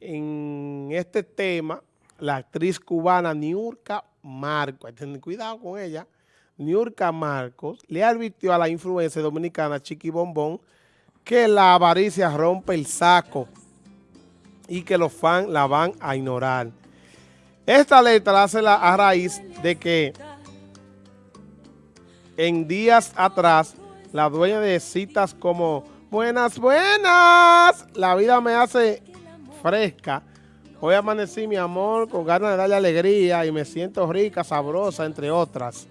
En este tema, la actriz cubana Niurka Marcos, ten cuidado con ella, Niurka Marcos le advirtió a la influencia dominicana Chiqui Bombón que la avaricia rompe el saco y que los fans la van a ignorar. Esta letra hace la, a raíz de que en días atrás la dueña de citas como Buenas, buenas, la vida me hace fresca. Hoy amanecí, mi amor, con ganas de darle alegría y me siento rica, sabrosa, entre otras.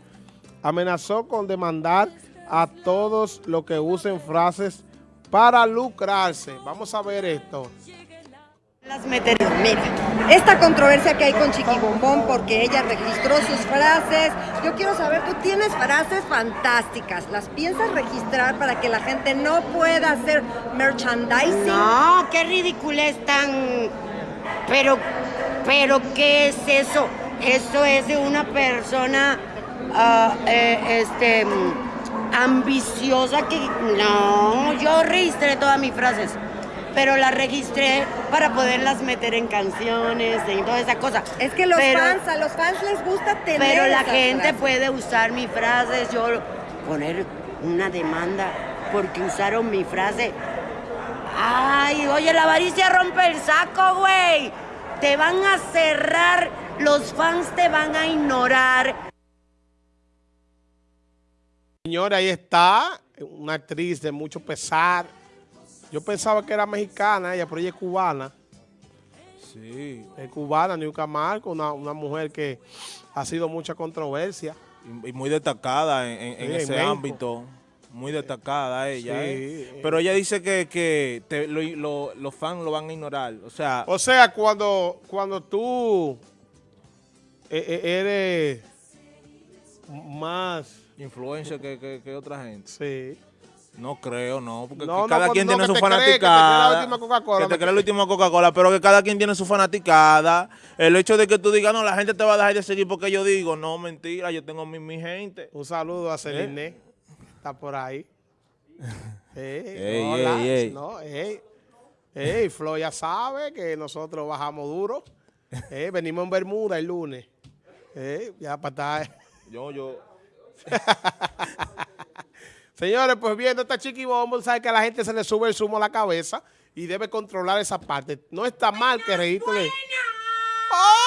Amenazó con demandar a todos los que usen frases para lucrarse. Vamos a ver esto. Las Mira, esta controversia que hay con Chiqui Bombón porque ella registró sus frases. Yo quiero saber, tú tienes frases fantásticas. ¿Las piensas registrar para que la gente no pueda hacer merchandising? No, qué ridículo es tan... Pero, pero, ¿qué es eso? Eso es de una persona, uh, eh, este, ambiciosa que... No, yo registré todas mis frases pero las registré para poderlas meter en canciones, y toda esa cosa. Es que los fans, a los fans les gusta tener Pero la gente puede usar mis frases, yo poner una demanda porque usaron mi frase. Ay, oye, la avaricia rompe el saco, güey. Te van a cerrar, los fans te van a ignorar. Señora, ahí está, una actriz de mucho pesar, yo pensaba que era mexicana ella, pero ella es cubana. Sí. Es cubana, Niuca Marco, una, mujer que ha sido mucha controversia. Y, muy destacada en, ese ámbito. Muy destacada ella. ¿eh? Pero ella dice que, los fans lo van a ignorar. O sea, o sea cuando, cuando tú e, e, eres más... Influencia que, que otra gente. Sí. No creo, no, porque cada quien tiene su fanaticada. Que te crea la última Coca-Cola, pero que cada quien tiene su fanaticada. El hecho de que tú digas, no, la gente te va a dejar de seguir porque yo digo, no, mentira, yo tengo mi, mi gente. Un saludo a Celine, ¿Eh? está por ahí. ey, ey, ey, no, ey. Ey, Flo ya sabe que nosotros bajamos duro. venimos en Bermuda el lunes. ya para estar... Yo, yo... Señores, pues viendo esta chiqui bombo, sabe que a la gente se le sube el zumo a la cabeza y debe controlar esa parte. No está mal que registre. ¡Ay!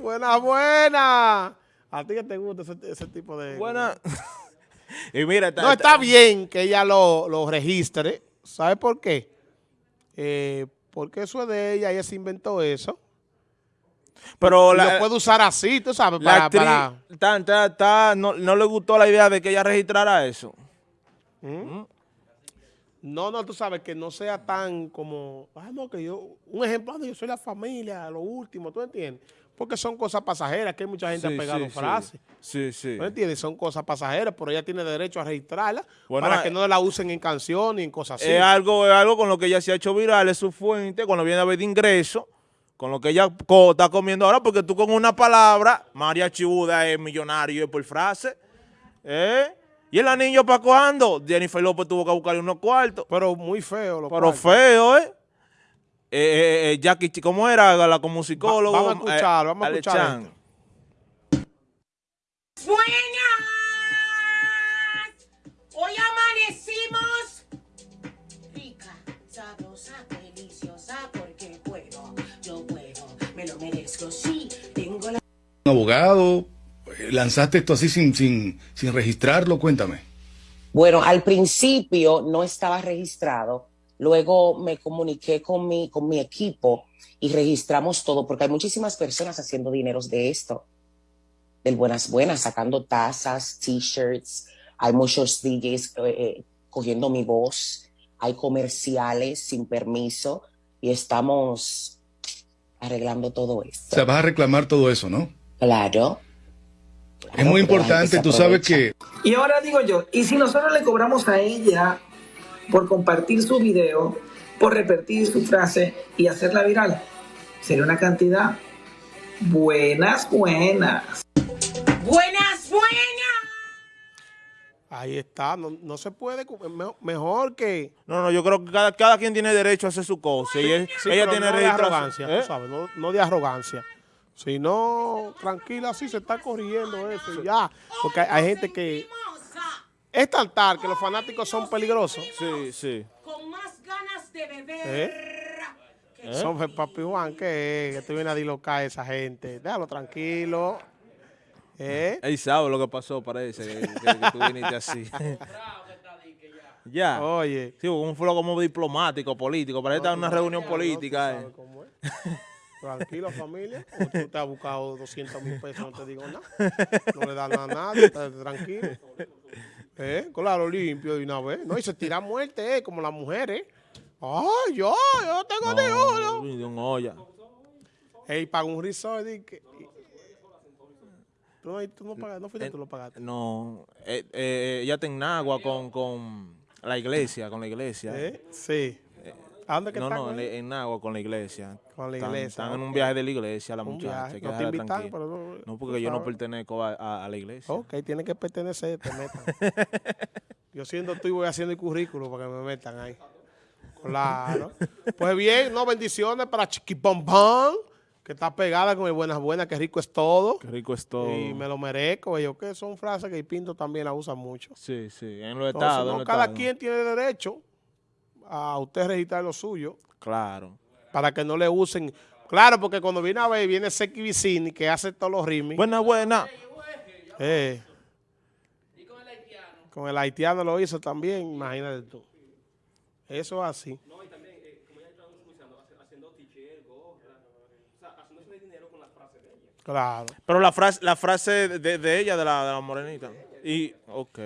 Buena, buena. A ti que te gusta ese, tipo de... Buena. y mira, no está bien que ella lo, lo registre. ¿Sabe por qué? Eh, porque eso es de ella, ella se inventó eso. Pero la, lo puede usar así, tú sabes, para... para... no, le gustó la idea de que ella registrara eso. ¿Mm? No, no, tú sabes, que no sea tan como... Ah, no, que yo... Un ejemplo, yo soy la familia, lo último, ¿tú entiendes? Porque son cosas pasajeras, que mucha gente ha pegado frases. Sí, sí. ¿Tú entiendes? Son cosas pasajeras, pero ella tiene derecho a registrarla para que no la usen en canciones y en cosas así. Es algo, es algo con lo que ella se ha hecho viral, es su fuente, cuando viene a ver de ingreso, con lo que ella está comiendo ahora, porque tú con una palabra, María Chibuda es millonario es por frase. ¿Eh? ¿Y el anillo para cuándo? Jennifer López tuvo que buscarle unos cuartos. Pero muy feo los Pero feo, ¿eh? Eh, ¿eh? eh, Jackie, ¿cómo era la como psicólogo? vamos a escuchar, vamos a escuchar. Buenas. Hoy amanecimos rica, sabrosa, deliciosa, Sí, tengo la... Un abogado, lanzaste esto así sin, sin, sin registrarlo, cuéntame. Bueno, al principio no estaba registrado, luego me comuniqué con mi, con mi equipo y registramos todo, porque hay muchísimas personas haciendo dineros de esto, del Buenas Buenas, sacando tazas, t-shirts, hay muchos DJs eh, eh, cogiendo mi voz, hay comerciales sin permiso y estamos arreglando todo esto. O sea, vas a reclamar todo eso, ¿no? Claro. es muy importante, tú sabes que... Y ahora digo yo, ¿y si nosotros le cobramos a ella por compartir su video, por repetir su frase y hacerla viral? Sería una cantidad buenas, buenas. Ahí está, no, no se puede, mejor que... No, no, yo creo que cada, cada quien tiene derecho a hacer su cosa. Y él- Sí, ella pero tiene no de derecho a- arrogancia, ¿Eh? tú sabes, no, no de arrogancia. Sino, tranquila, así se está corriendo eso y ya. Porque hay, hay gente que... Es tan tal que los fanáticos son peligrosos. Sí, sí. Con más ganas de beber. ¿Eh? Son papi Juan, que, que tú vienes a dilocar a esa gente. Déjalo tranquilo. ¿Eh? Él sabe lo que pasó, parece, que, que- que tú viniste así. ya. Oye. Sí, un flow como diplomático, político. Parece estar en una reunión política. eh. ¿Sabes cómo es? Tranquilo, familia. Como tú te has buscado 200 mil pesos, no te digo nada. No le da nada a nadie, tranquilo. ¿Eh? Claro, limpio de una vez. No, y se tira a muerte, ¿eh? Como las mujeres. Ay, yo, yo tengo de oro. No, de un olla. Ey, paga un que- y- Tú no, tú no pagaste, no fuiste tú lo pagaste. No, eh, eh, ella está en Nagua con, con la iglesia, con la iglesia. ¿Eh? Sí. ¿A dónde que No, está? no, en, güey? en Nagua con la iglesia. Con la Están- iglesia, Están, en un viaje de la iglesia, la Un muchacha. viaje. No te invitan, pero no- No, porque yo no pertenezco a, a- a la iglesia. Ok, tiene que pertenecer, te metan. Yo siendo tú y voy haciendo el currículo para que me metan ahí. Claro. Pues bien, no, bendiciones para Chiquipompón, que está pegada con el Buenas Buenas, que rico es todo. Qué rico es todo. Y me lo merezco, yo que son frases que el Pinto también la usa mucho. Sí, sí, en los estados. no, en cada quien tiene derecho a usted registrar lo suyo Claro. para que no le usen. Claro, porque cuando viene a ver, viene Seki Vicini, que hace todos los ritmos. Buena, buena. Eh. con el haitiano lo hizo también, imagínate tú. Eso es así. Claro. Pero la frase, la frase de, de ella, de la, de la morenita. Y, ok.